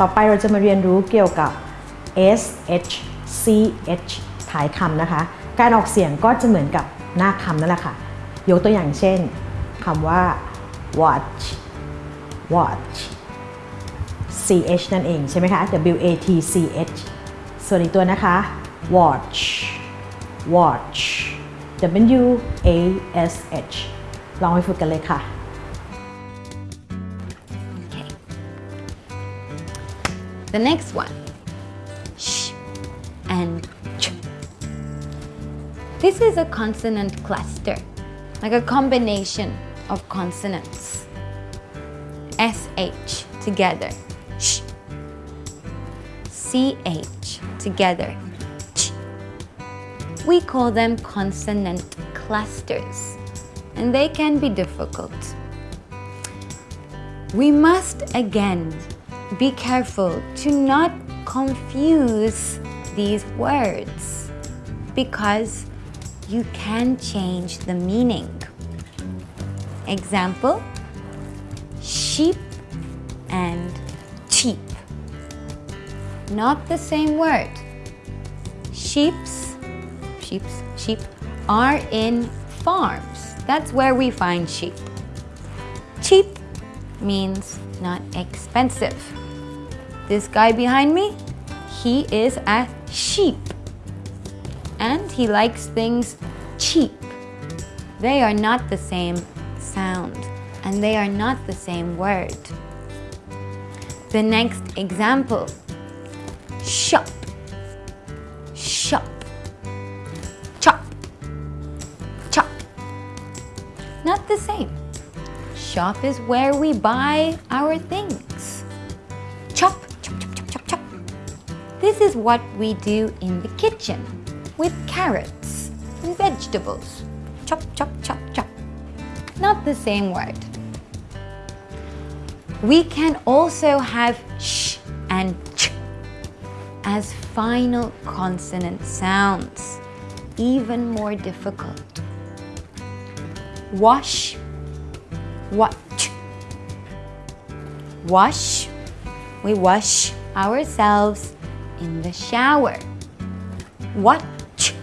ต่อไปเราจะมาเรียนรู้เกี่ยวกับ S H C H ท้ายคำนะคะ การออกเสียงก็จะเหมือนกับหน้าคำนั่นแหละค่ะ ยกตัวอย่างเช่นคำว่า watch watch C H นั่นเองใช่ไหมคะ W A T C H ส่วนอีกตัวนะคะ watch watch W A S H ลองไปฝึกกันเลยค่ะ The next one. Sh and ch. This is a consonant cluster, like a combination of consonants. SH together. Sh. CH together. Ch. We call them consonant clusters, and they can be difficult. We must again be careful to not confuse these words because you can change the meaning. Example sheep and cheap. Not the same word. Sheeps, sheeps, sheep are in farms. That's where we find sheep. Cheap means not expensive. This guy behind me, he is a sheep. And he likes things cheap. They are not the same sound and they are not the same word. The next example, shop, shop, chop, chop. Not the same. Shop is where we buy our things. This is what we do in the kitchen with carrots and vegetables. Chop, chop, chop, chop. Not the same word. We can also have sh and ch as final consonant sounds, even more difficult. Wash, watch. Wash, we wash ourselves in the shower. Watch,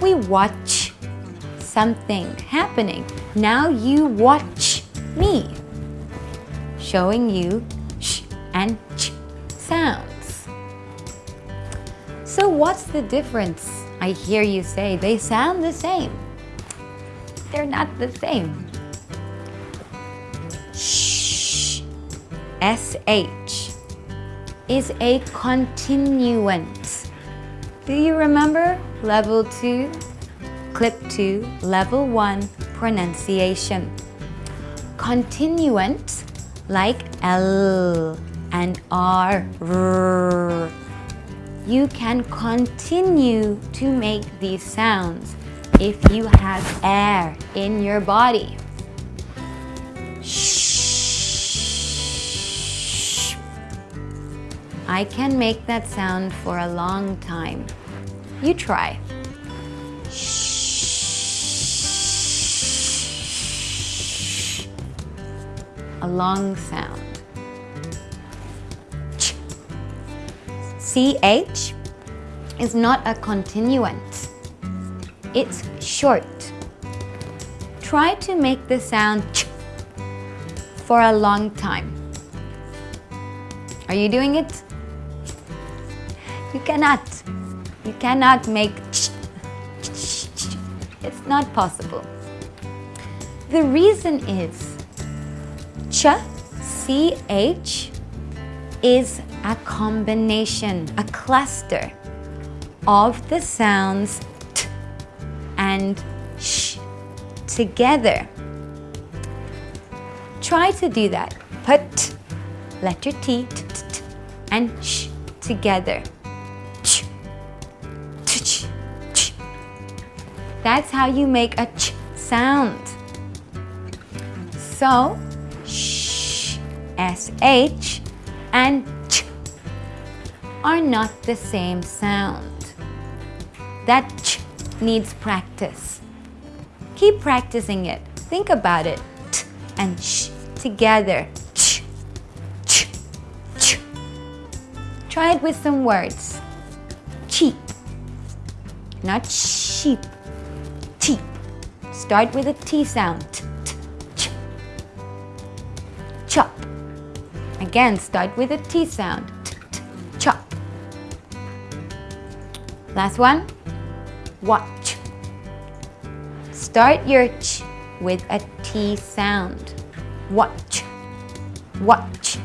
we watch something happening. Now you watch me, showing you sh and ch sounds. So what's the difference? I hear you say they sound the same. They're not the same. Shh. SH is a continuant. Do you remember level 2, clip 2, level 1 pronunciation? Continuant like L and R. R. You can continue to make these sounds if you have air in your body. I can make that sound for a long time. You try. A long sound. Ch. Is not a continuant. It's short. Try to make the sound ch for a long time. Are you doing it? You cannot. You cannot make. It's not possible. The reason is ch, ch is a combination, a cluster of the sounds t and sh together. Try to do that. Put letter T, t, t, t and sh together. That's how you make a ch sound. So, sh, sh and ch are not the same sound. That ch needs practice. Keep practicing it. Think about it. T and sh together. Ch, ch, ch. Try it with some words. Cheap. Not sheep. Start with a T sound. T, t, ch. Chop. Again, start with a T sound. T, t, chop. Last one. Watch. Start your ch with a T sound. Watch. Watch.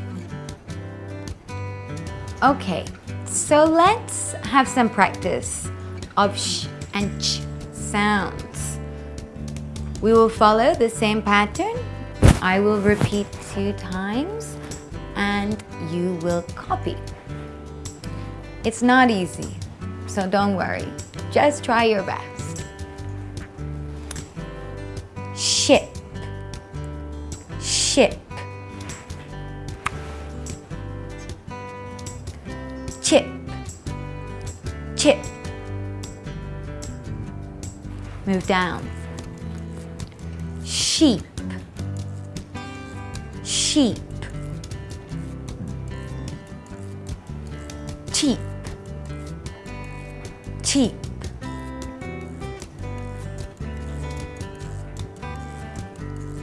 Okay, so let's have some practice of sh and ch sounds. We will follow the same pattern. I will repeat two times and you will copy. It's not easy, so don't worry. Just try your best. Ship, ship. Chip, chip. Move down. Sheep, sheep. Cheap, cheap.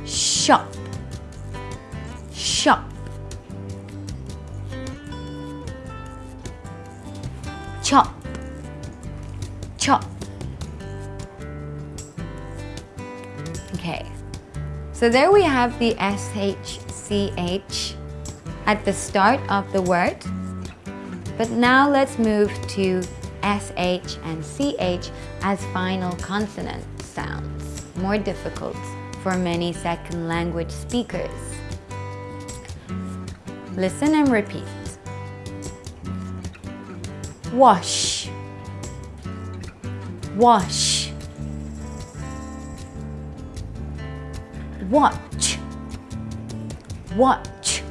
Shop, shop. Chop, so there we have the SHCH at the start of the word. But now let's move to SH and CH as final consonant sounds, more difficult for many second language speakers. Listen and repeat. Wash, wash. Watch, watch.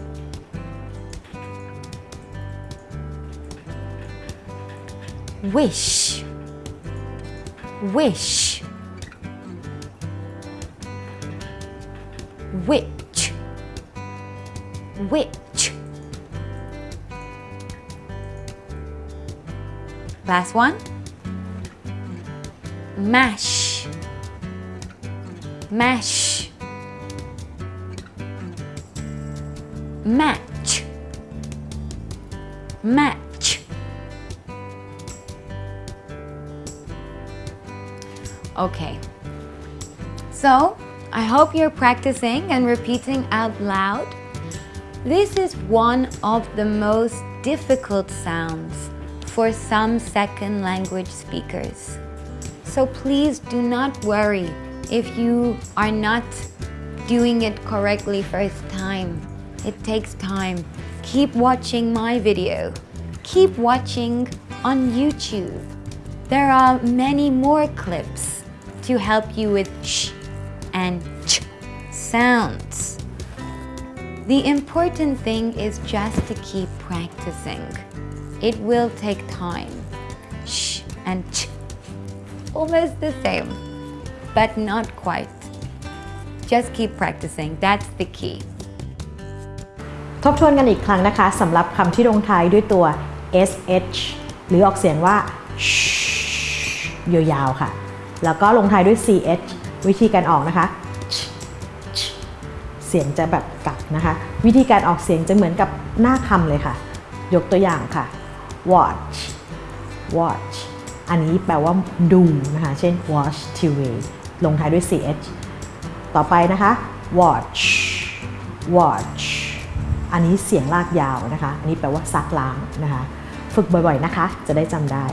Wish, wish. Witch, witch. Last one. Mash, mash. Match, match. Okay. So, I hope you're practicing and repeating out loud. This is one of the most difficult sounds for some second language speakers. So please do not worry if you are not doing it correctly first time. It takes time. Keep watching my video. Keep watching on YouTube. There are many more clips to help you with sh and ch sounds. The important thing is just to keep practicing. It will take time. Sh and ch. Almost the same, but not quite. Just keep practicing. That's the key. ทบทวนกันอีกครั้งนะคะสำหรับคำที่ลงท้ายด้วยตัว sh หรือออกเสียงว่า sh ยาวๆค่ะ แล้วก็ลงท้ายด้วย ch วิธีการออกนะคะ เสียงจะแบบกัดนะคะ วิธีการออกเสียงจะเหมือนกับหน้าคำเลยค่ะ ยกตัวอย่างค่ะ watch watch อันนี้แปลว่าดูนะคะ เช่น watch TV ลงท้ายด้วย ch ต่อไปนะคะ watch watch อันนี้เสียงลากยาวนะคะ อันนี้แปลว่าซักล้างนะคะ ฝึกบ่อยๆนะคะ จะได้จำได้